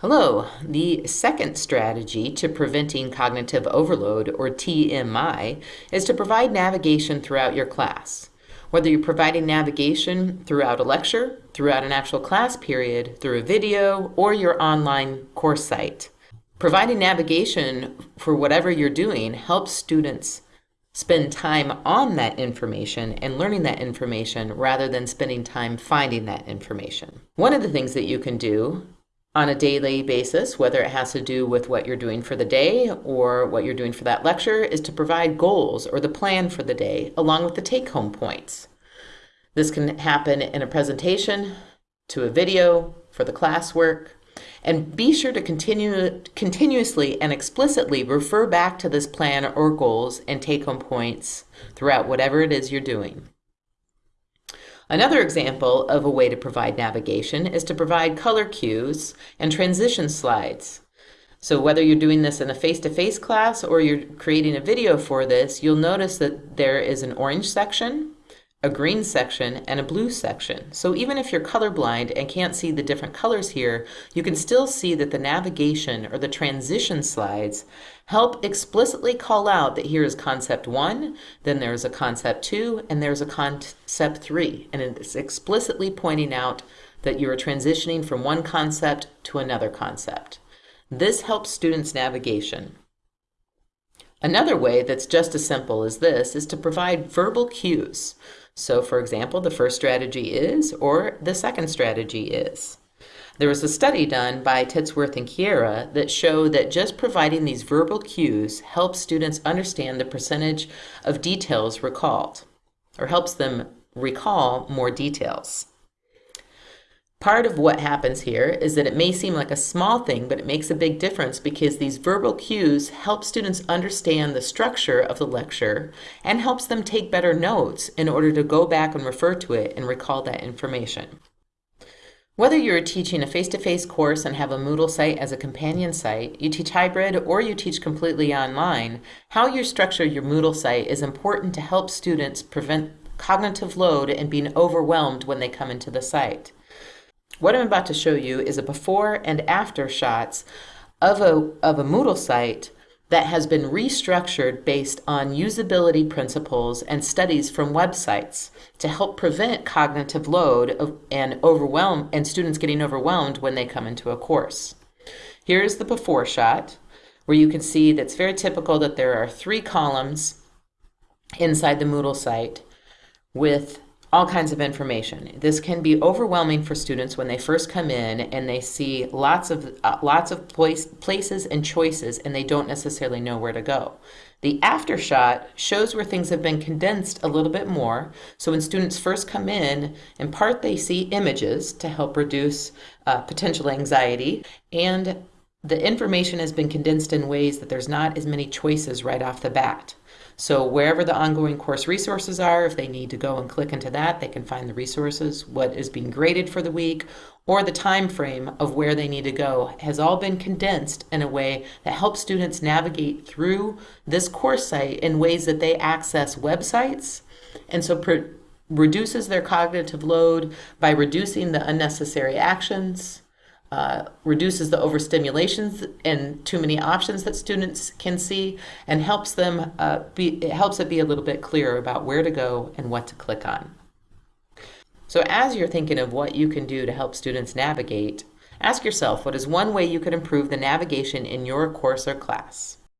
Hello. The second strategy to preventing cognitive overload, or TMI, is to provide navigation throughout your class. Whether you're providing navigation throughout a lecture, throughout an actual class period, through a video, or your online course site. Providing navigation for whatever you're doing helps students spend time on that information and learning that information rather than spending time finding that information. One of the things that you can do on a daily basis, whether it has to do with what you're doing for the day or what you're doing for that lecture, is to provide goals or the plan for the day along with the take home points. This can happen in a presentation, to a video, for the classwork, and be sure to continue continuously and explicitly refer back to this plan or goals and take home points throughout whatever it is you're doing. Another example of a way to provide navigation is to provide color cues and transition slides. So whether you're doing this in a face-to-face -face class or you're creating a video for this, you'll notice that there is an orange section, a green section, and a blue section. So even if you're colorblind and can't see the different colors here, you can still see that the navigation or the transition slides help explicitly call out that here is concept one, then there's a concept two, and there's a concept three. And it's explicitly pointing out that you are transitioning from one concept to another concept. This helps students' navigation. Another way that's just as simple as this is to provide verbal cues. So for example, the first strategy is, or the second strategy is. There was a study done by Titsworth and Kiewra that showed that just providing these verbal cues helps students understand the percentage of details recalled, or helps them recall more details. Part of what happens here is that it may seem like a small thing, but it makes a big difference because these verbal cues help students understand the structure of the lecture and helps them take better notes in order to go back and refer to it and recall that information. Whether you're teaching a face-to-face -face course and have a Moodle site as a companion site, you teach hybrid, or you teach completely online, how you structure your Moodle site is important to help students prevent cognitive load and being overwhelmed when they come into the site. What I'm about to show you is a before and after shots of a, of a Moodle site that has been restructured based on usability principles and studies from websites to help prevent cognitive load and overwhelm and students getting overwhelmed when they come into a course. Here's the before shot where you can see that's very typical that there are three columns inside the Moodle site with all kinds of information. This can be overwhelming for students when they first come in and they see lots of uh, lots of place, places and choices and they don't necessarily know where to go. The after shot shows where things have been condensed a little bit more. So when students first come in, in part they see images to help reduce uh, potential anxiety and the information has been condensed in ways that there's not as many choices right off the bat. So wherever the ongoing course resources are, if they need to go and click into that, they can find the resources, what is being graded for the week, or the time frame of where they need to go has all been condensed in a way that helps students navigate through this course site in ways that they access websites. And so reduces their cognitive load by reducing the unnecessary actions uh, reduces the overstimulations and too many options that students can see and helps them uh, be, it helps it be a little bit clearer about where to go and what to click on. So as you're thinking of what you can do to help students navigate, ask yourself what is one way you could improve the navigation in your course or class.